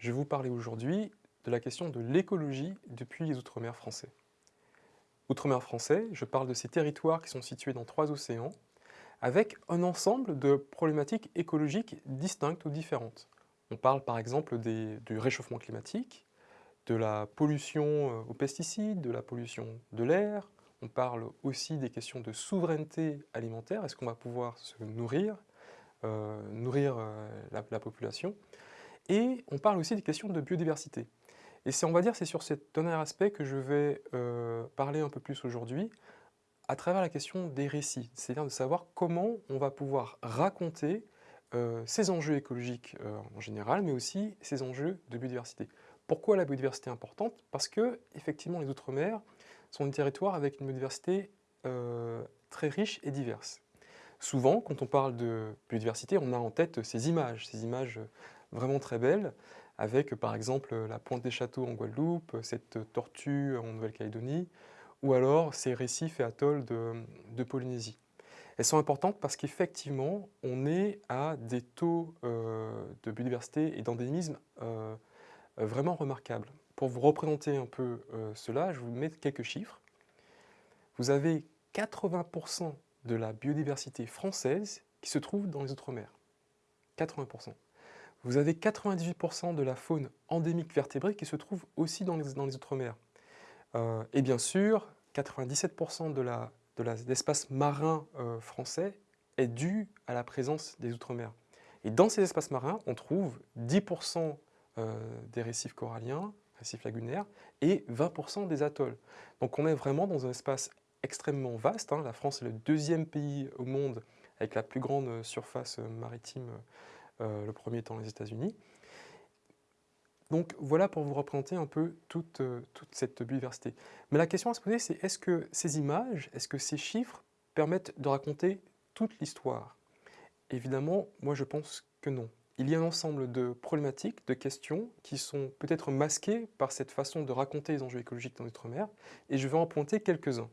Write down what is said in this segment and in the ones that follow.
je vais vous parler aujourd'hui de la question de l'écologie depuis les Outre-mer français. Outre-mer français, je parle de ces territoires qui sont situés dans trois océans, avec un ensemble de problématiques écologiques distinctes ou différentes. On parle par exemple du réchauffement climatique, de la pollution euh, aux pesticides, de la pollution de l'air, on parle aussi des questions de souveraineté alimentaire, est-ce qu'on va pouvoir se nourrir, euh, nourrir euh, la, population, et on parle aussi des questions de biodiversité. Et c'est, on va dire, c'est sur ce dernier aspect que je vais parler un peu plus aujourd'hui, à travers la question des récits, c'est-à-dire de savoir comment on va pouvoir raconter ces enjeux écologiques en général, mais aussi ces enjeux de biodiversité. Pourquoi la biodiversité est importante? Parce que, effectivement, les Outre-mer sont des territoires avec une biodiversité euh, très riche et diverse. Souvent, quand on parle de biodiversité, on a en tête ces images, ces images vraiment très belles, avec par exemple la pointe des châteaux en Guadeloupe, cette tortue en Nouvelle-Calédonie, ou alors ces récifs et atolls de, Polynésie. Elles sont importantes parce qu'effectivement, on est à des taux euh, de biodiversité et d'endémisme euh, vraiment remarquable. Pour vous représenter un peu euh, cela, je vous mets quelques chiffres. Vous avez 80% de la biodiversité française qui se trouve dans les Outre-mer. 80%. Vous avez 98% de la faune endémique vertébrée qui se trouve aussi dans les, Outre-mer. Euh, et bien sûr, 97% de l'espace marin français est dû à la présence des Outre-mer. Et dans ces espaces marins, on trouve 10% euh, des récifs coralliens, récifs lagunaires, et 20% des atolls. Donc on est vraiment dans un espace extrêmement vaste. Hein. La France est le deuxième pays au monde avec la plus grande surface maritime, euh, le premier étant les États-Unis. Donc voilà pour vous représenter un peu toute, euh, toute, cette biodiversité. Mais la question à se poser, c'est est-ce que ces images, est-ce que ces chiffres permettent de raconter toute l'histoire? Évidemment, moi je pense que non il y a un ensemble de problématiques, de questions qui sont peut-être masquées par cette façon de raconter les enjeux écologiques dans l'outre-mer, et je vais en pointer quelques-uns.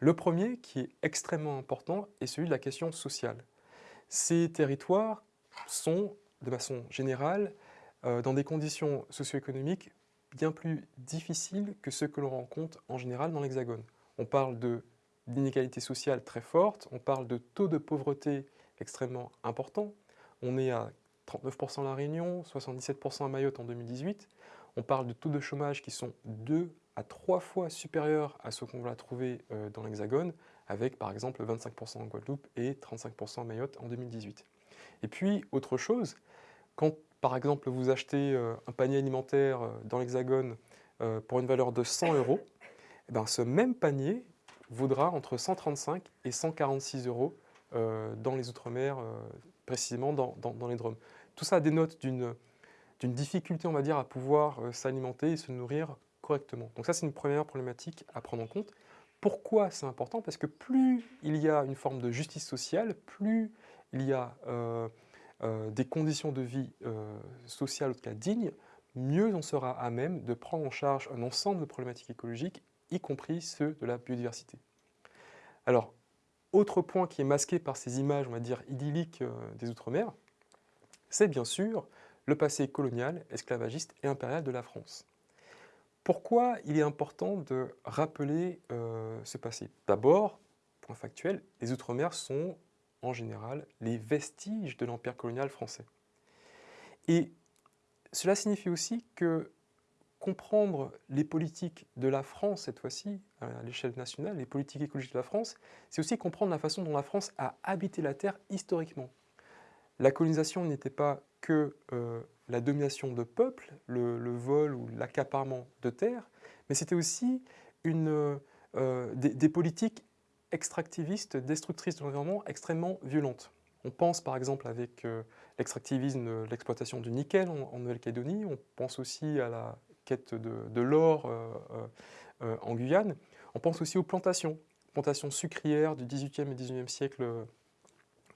Le premier, qui est extrêmement important, est celui de la question sociale. Ces territoires sont, de façon générale, euh, dans des conditions socio-économiques bien plus difficiles que ceux que l'on rencontre en général dans l'Hexagone. On parle d'inégalités sociales très fortes, on parle de taux de pauvreté extrêmement importants, on est à 39% à La Réunion, 77% à Mayotte en 2018. On parle de taux de chômage qui sont deux à trois fois supérieurs à ce qu'on va trouver euh, dans l'Hexagone, avec par exemple 25% en Guadeloupe et 35% à Mayotte en 2018. Et puis, autre chose, quand par exemple vous achetez euh, un panier alimentaire euh, dans l'Hexagone pour une valeur de 100 euros, eh ben, ce même panier vaudra entre 135 et 146 euros dans les Outre-mer précisément dans, les drômes. Tout ça dénote d'une difficulté, on va dire, à pouvoir euh, s'alimenter et se nourrir correctement. Donc ça, c'est une première problématique à prendre en compte. Pourquoi c'est important Parce que plus il y a une forme de justice sociale, plus il y a euh, euh, des conditions de vie sociales, en tout cas dignes, mieux on sera à même de prendre en charge un ensemble de problématiques écologiques, y compris ceux de la biodiversité. Alors, autre point qui est masqué par ces images, on va dire, idylliques euh, des Outre-mer, c'est bien sûr le passé colonial, esclavagiste et impérial de la France. Pourquoi il est important de rappeler euh, ce passé? D'abord, point factuel, les Outre-mer sont en général les vestiges de l'empire colonial français. Et cela signifie aussi que comprendre les politiques de la France, cette fois-ci, à l'échelle nationale, les politiques écologiques de la France, c'est aussi comprendre la façon dont la France a habité la Terre historiquement. La colonisation n'était pas que euh, la domination de peuples, le, vol ou l'accaparement de terres, mais c'était aussi une, euh, des, politiques extractivistes, destructrices de l'environnement extrêmement violentes. On pense par exemple avec euh, l'extractivisme, l'exploitation du nickel en Nouvelle-Calédonie, on pense aussi à la quête de, l'or euh, euh, en Guyane. On pense aussi aux plantations, plantations sucrières du 18e et 19e siècle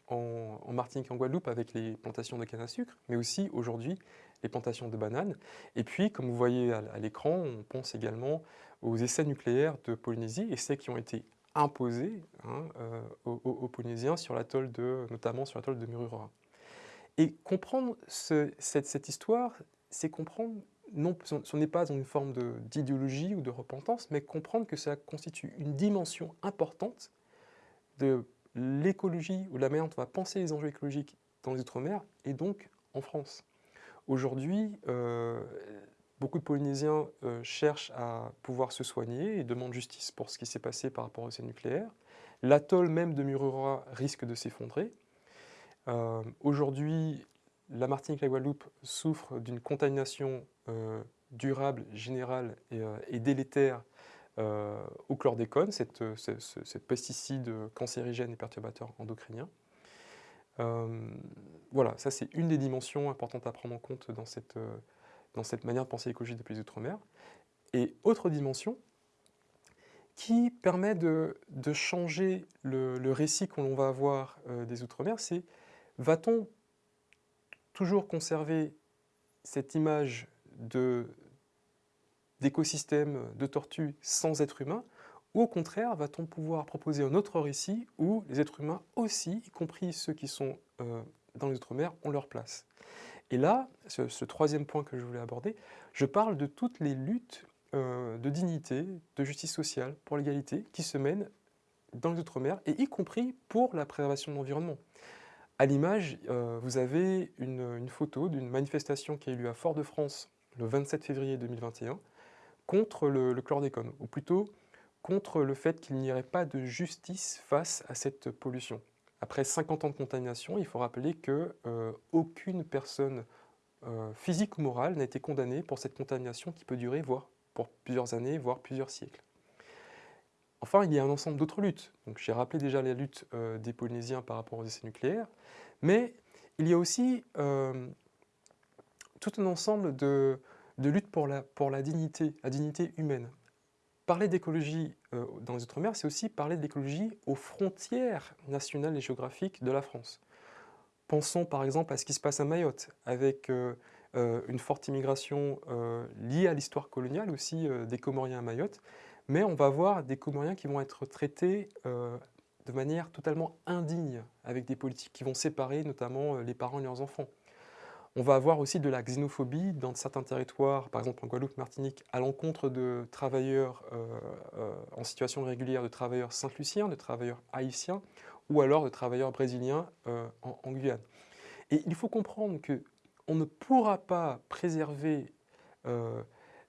en, Martinique et en Guadeloupe avec les plantations de canne à sucre, mais aussi aujourd'hui les plantations de bananes. Et puis, comme vous voyez à, l'écran, on pense également aux essais nucléaires de Polynésie, essais qui ont été imposés hein, aux, Polynésiens, sur de, notamment sur l'atoll de Mururoa. Et comprendre cette, histoire, c'est comprendre, non, ce n'est pas une forme d'idéologie ou de repentance, mais comprendre que ça constitue une dimension importante de l'écologie ou la manière dont on va penser les enjeux écologiques dans les Outre-mer et donc en France. Aujourd'hui, euh, beaucoup de Polynésiens euh, cherchent à pouvoir se soigner et demandent justice pour ce qui s'est passé par rapport au essai nucléaire. L'atoll même de Mururoa risque de s'effondrer. Euh, aujourd'hui, la Martinique et la Guadeloupe souffrent d'une contamination durable, générale et, délétère au chlordécone, cette, ce, pesticide cancérigène et perturbateur endocrinien. Euh, voilà, ça c'est une des dimensions importantes à prendre en compte dans cette, euh, dans cette manière de penser l'écologie depuis les Outre-mer. Et autre dimension, qui permet de, de changer le, le récit qu'on va avoir euh, des Outre-mer, c'est va-t-on toujours conserver cette image d'écosystème de, de tortues sans être humain, ou au contraire, va-t-on pouvoir proposer un autre récit où les êtres humains aussi, y compris ceux qui sont euh, dans les Outre-mer, ont leur place? Et là, ce, troisième point que je voulais aborder, je parle de toutes les luttes euh, de dignité, de justice sociale, pour l'égalité, qui se mènent dans les Outre-mer, et y compris pour la préservation de l'environnement. À l'image, euh, vous avez une, photo d'une manifestation qui a eu lieu à Fort-de-France le 27 février 2021 contre le, chlordécone, ou plutôt contre le fait qu'il n'y aurait pas de justice face à cette pollution. Après 50 ans de contamination, il faut rappeler qu'aucune euh, personne euh, physique ou morale n'a été condamnée pour cette contamination qui peut durer voire pour plusieurs années, voire plusieurs siècles. Enfin, il y a un ensemble d'autres luttes. J'ai rappelé déjà la lutte euh, des Polynésiens par rapport aux essais nucléaires, mais il y a aussi tout un ensemble de, luttes pour la, pour la dignité, la dignité humaine. Parler d'écologie euh, dans les Outre-mer, c'est aussi parler de l'écologie aux frontières nationales et géographiques de la France. Pensons par exemple à ce qui se passe à Mayotte, avec euh, euh, une forte immigration liée à l'histoire coloniale aussi des Comoriens à Mayotte, mais on va voir des Comoriens qui vont être traités de manière totalement indigne, avec des politiques qui vont séparer notamment les parents et leurs enfants. On va avoir aussi de la xénophobie dans certains territoires, par exemple en Guadeloupe, Martinique, à l'encontre de travailleurs euh, euh, en situation régulière, de travailleurs saint-luciens, de travailleurs haïtiens, ou alors de travailleurs brésiliens euh, en, Guyane. Et il faut comprendre qu'on ne pourra pas préserver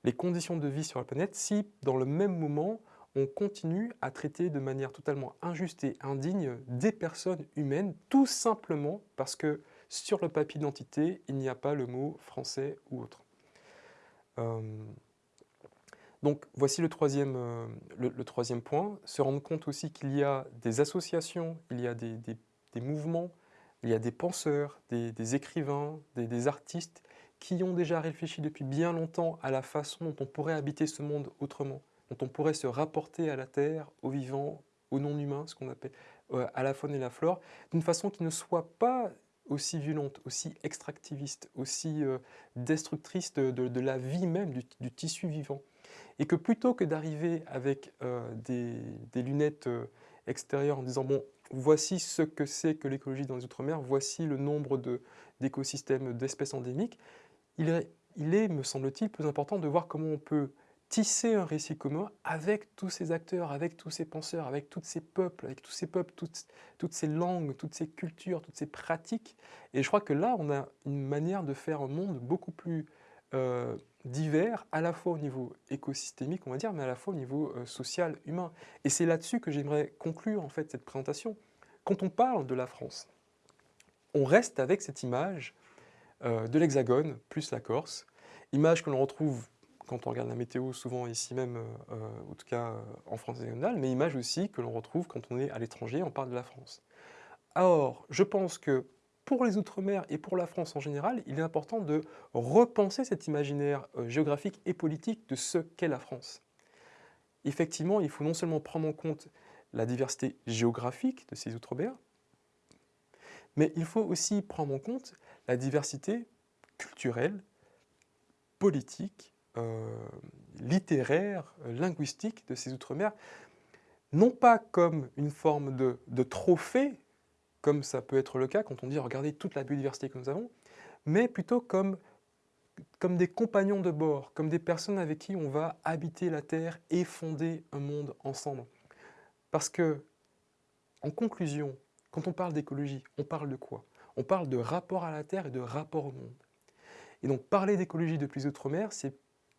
les conditions de vie sur la planète si, dans le même moment, on continue à traiter de manière totalement injuste et indigne des personnes humaines, tout simplement parce que sur le papier d'identité, il n'y a pas le mot français ou autre. Euh, donc voici le troisième, euh, le, troisième point, se rendre compte aussi qu'il y a des associations, il y a des, mouvements, il y a des penseurs, des, écrivains, des, artistes qui ont déjà réfléchi depuis bien longtemps à la façon dont on pourrait habiter ce monde autrement, dont on pourrait se rapporter à la Terre, aux vivants, aux non-humains, ce qu'on appelle euh, à la faune et la flore, d'une façon qui ne soit pas aussi violente, aussi extractiviste, aussi euh, destructrice de, la vie même, du, tissu vivant. Et que plutôt que d'arriver avec euh, des, lunettes euh, extérieures en disant « bon, voici ce que c'est que l'écologie dans les Outre-mer, voici le nombre d'écosystèmes, d'espèces endémiques », il est, me semble-t-il, plus important de voir comment on peut tisser un récit commun avec tous ces acteurs, avec tous ces penseurs, avec tous ces peuples, avec tous ces peuples, toutes, toutes ces langues, toutes ces cultures, toutes ces pratiques. Et je crois que là, on a une manière de faire un monde beaucoup plus euh, divers, à la fois au niveau écosystémique, on va dire, mais à la fois au niveau euh, social, humain. Et c'est là-dessus que j'aimerais conclure en fait cette présentation. Quand on parle de la France, on reste avec cette image euh, de l'Hexagone plus la Corse, image que l'on retrouve quand on regarde la météo, souvent ici même, euh, euh, en tout cas euh, en France hexagonale, mais image aussi que l'on retrouve quand on est à l'étranger, on parle de la France. Or, je pense que pour les Outre-mer et pour la France en général, il est important de repenser cet imaginaire géographique et politique de ce qu'est la France. Effectivement, il faut non seulement prendre en compte la diversité géographique de ces Outre-mer, mais il faut aussi prendre en compte la diversité culturelle, politique littéraire, euh, linguistique de ces Outre-mer, non pas comme une forme de, trophée comme ça peut être le cas quand on dit regardez toute la biodiversité que nous avons, mais plutôt comme, comme des compagnons de bord, comme des personnes avec qui on va habiter la Terre et fonder un monde ensemble. Parce que, en conclusion, quand on parle d'écologie, on parle de quoi? On parle de rapport à la Terre et de rapport au monde. Et donc parler d'écologie depuis Outre-mer, c'est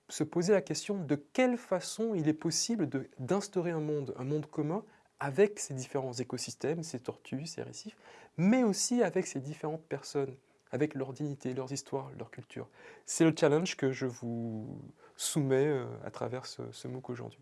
se poser la question de quelle façon il est possible d'instaurer un monde, un monde commun avec ces différents écosystèmes, ces tortues, ces récifs, mais aussi avec ces différentes personnes, avec leur dignité, leurs histoires, leur culture. C'est le challenge que je vous soumets euh, à travers ce, ce MOOC aujourd'hui.